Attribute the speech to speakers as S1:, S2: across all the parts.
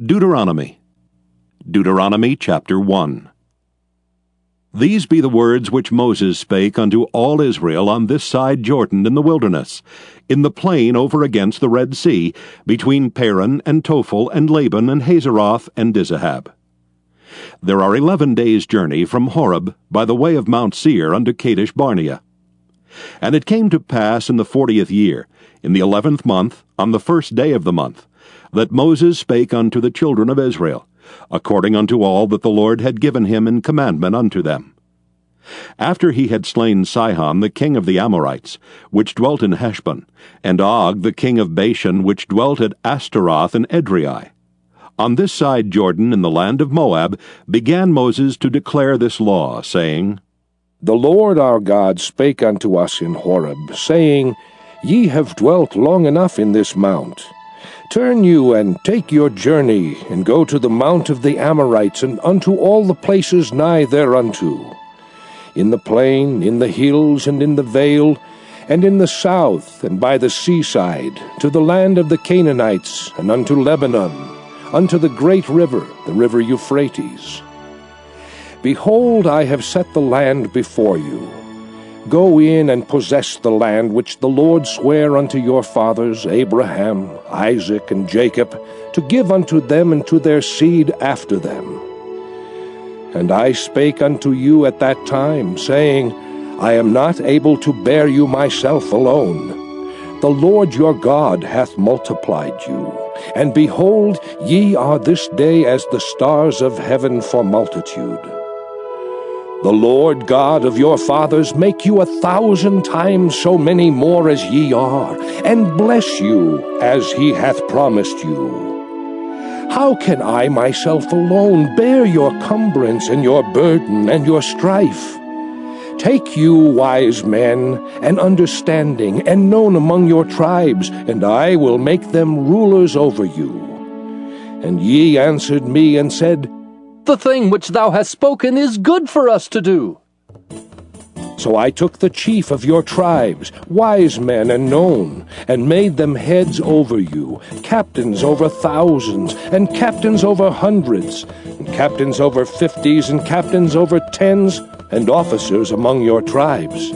S1: Deuteronomy. Deuteronomy chapter 1. These be the words which Moses spake unto all Israel on this side Jordan in the wilderness, in the plain over against the Red Sea, between Paran and Tophel and Laban and Hazeroth and Dizahab. There are eleven days' journey from Horeb by the way of Mount Seir unto Kadesh Barnea. And it came to pass in the fortieth year, in the eleventh month, on the first day of the month, that Moses spake unto the children of Israel, according unto all that the Lord had given him in commandment unto them. After he had slain Sihon the king of the Amorites, which dwelt in Heshbon, and Og the king of Bashan, which dwelt at Ashtaroth and Edrei. On this side Jordan, in the land of Moab, began Moses to declare this law, saying,
S2: The Lord our God spake unto us in Horeb, saying, Ye have dwelt long enough in this mount. Turn you and take your journey, and go to the mount of the Amorites, and unto all the places nigh thereunto. In the plain, in the hills, and in the vale, and in the south, and by the seaside, to the land of the Canaanites, and unto Lebanon, unto the great river, the river Euphrates. Behold, I have set the land before you. Go in and possess the land which the Lord sware unto your fathers, Abraham, Isaac, and Jacob, to give unto them and to their seed after them. And I spake unto you at that time, saying, I am not able to bear you myself alone. The Lord your God hath multiplied you. And behold, ye are this day as the stars of heaven for multitude. The Lord God of your fathers make you a thousand times so many more as ye are, and bless you as he hath promised you. How can I myself alone bear your cumbrance and your burden and your strife? Take you wise men, and understanding, and known among your tribes, and I will make them rulers over you. And ye answered me and said,
S3: the thing which thou hast spoken is good for us to do.
S2: So I took the chief of your tribes, wise men and known, and made them heads over you, captains over thousands, and captains over hundreds, and captains over fifties, and captains over tens, and officers among your tribes.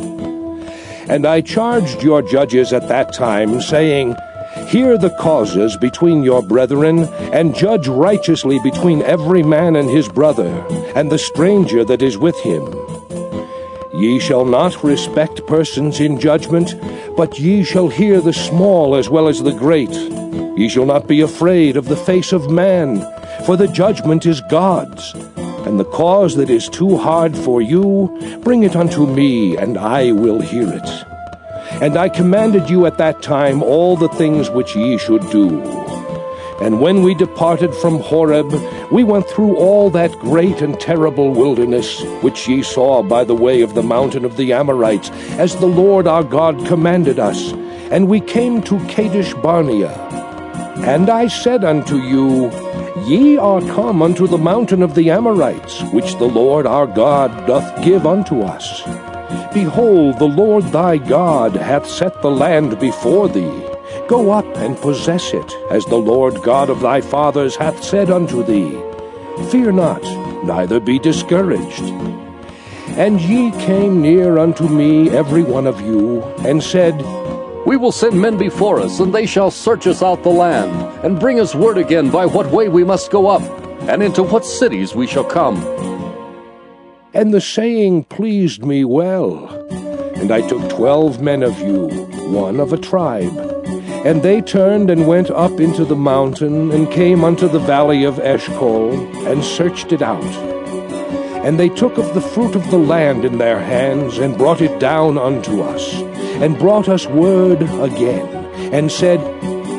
S2: And I charged your judges at that time, saying, Hear the causes between your brethren, and judge righteously between every man and his brother, and the stranger that is with him. Ye shall not respect persons in judgment, but ye shall hear the small as well as the great. Ye shall not be afraid of the face of man, for the judgment is God's. And the cause that is too hard for you, bring it unto me, and I will hear it. And I commanded you at that time all the things which ye should do. And when we departed from Horeb, we went through all that great and terrible wilderness, which ye saw by the way of the mountain of the Amorites, as the Lord our God commanded us. And we came to Kadesh Barnea. And I said unto you, Ye are come unto the mountain of the Amorites, which the Lord our God doth give unto us. Behold, the Lord thy God hath set the land before thee. Go up and possess it, as the Lord God of thy fathers hath said unto thee. Fear not, neither be discouraged. And ye came near unto me, every one of you, and said,
S3: We will send men before us, and they shall search us out the land, and bring us word again by what way we must go up, and into what cities we shall come
S2: and the saying pleased me well. And I took twelve men of you, one of a tribe. And they turned and went up into the mountain, and came unto the valley of Eshcol, and searched it out. And they took of the fruit of the land in their hands, and brought it down unto us, and brought us word again, and said,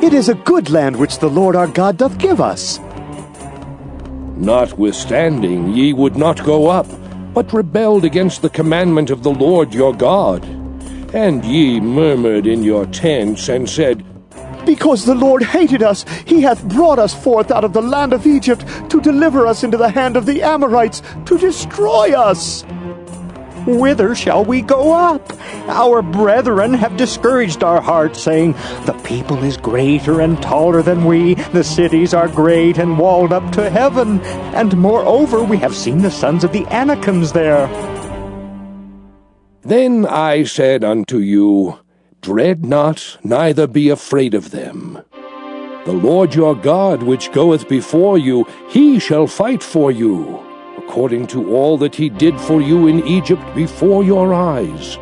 S4: It is a good land which the Lord our God doth give us.
S2: Notwithstanding, ye would not go up, but rebelled against the commandment of the Lord your God. And ye murmured in your tents, and said,
S4: Because the Lord hated us, he hath brought us forth out of the land of Egypt, to deliver us into the hand of the Amorites, to destroy us.
S5: Whither shall we go up? Our brethren have discouraged our hearts, saying, The people is greater and taller than we, the cities are great and walled up to heaven, and moreover we have seen the sons of the Anakims there.
S2: Then I said unto you, Dread not, neither be afraid of them. The Lord your God, which goeth before you, he shall fight for you, according to all that he did for you in Egypt before your eyes.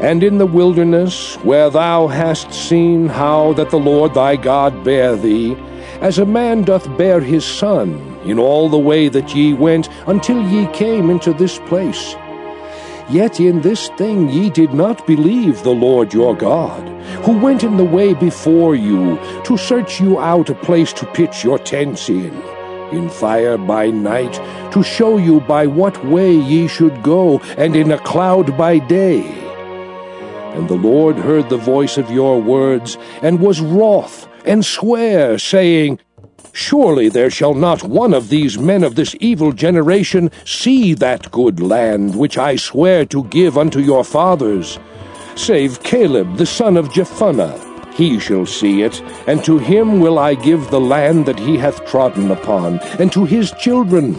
S2: And in the wilderness, where thou hast seen how that the Lord thy God bare thee, as a man doth bear his son, in all the way that ye went, until ye came into this place. Yet in this thing ye did not believe the Lord your God, who went in the way before you, to search you out a place to pitch your tents in, in fire by night, to show you by what way ye should go, and in a cloud by day. And the Lord heard the voice of your words, and was wroth, and sware, saying, Surely there shall not one of these men of this evil generation see that good land which I swear to give unto your fathers, save Caleb the son of Jephunneh. He shall see it, and to him will I give the land that he hath trodden upon, and to his children,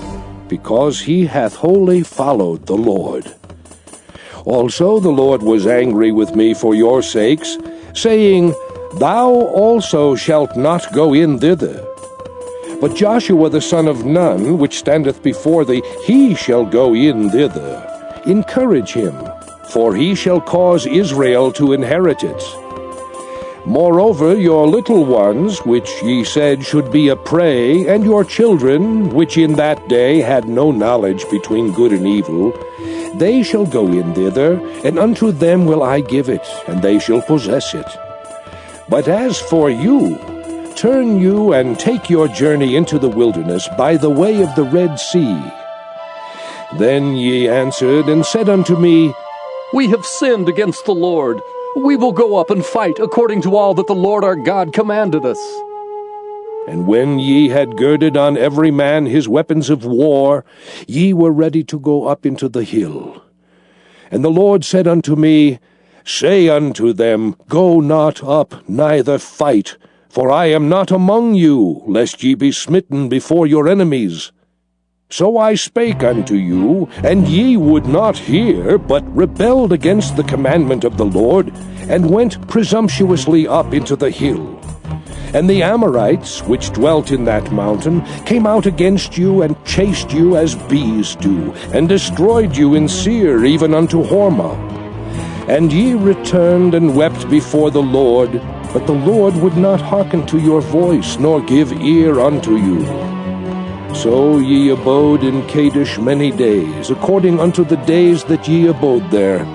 S2: because he hath wholly followed the Lord. Also the Lord was angry with me for your sakes, saying, Thou also shalt not go in thither. But Joshua the son of Nun, which standeth before thee, he shall go in thither. Encourage him, for he shall cause Israel to inherit it. Moreover, your little ones, which ye said should be a prey, and your children, which in that day had no knowledge between good and evil, they shall go in thither, and unto them will I give it, and they shall possess it. But as for you, Turn you and take your journey into the wilderness by the way of the Red Sea. Then ye answered and said unto me,
S3: We have sinned against the Lord. We will go up and fight according to all that the Lord our God commanded us.
S2: And when ye had girded on every man his weapons of war, ye were ready to go up into the hill. And the Lord said unto me, Say unto them, Go not up, neither fight, for I am not among you, lest ye be smitten before your enemies. So I spake unto you, and ye would not hear, but rebelled against the commandment of the Lord, and went presumptuously up into the hill. And the Amorites, which dwelt in that mountain, came out against you, and chased you as bees do, and destroyed you in Seir, even unto Hormah. And ye returned and wept before the Lord, but the Lord would not hearken to your voice, nor give ear unto you. So ye abode in Kadesh many days, according unto the days that ye abode there.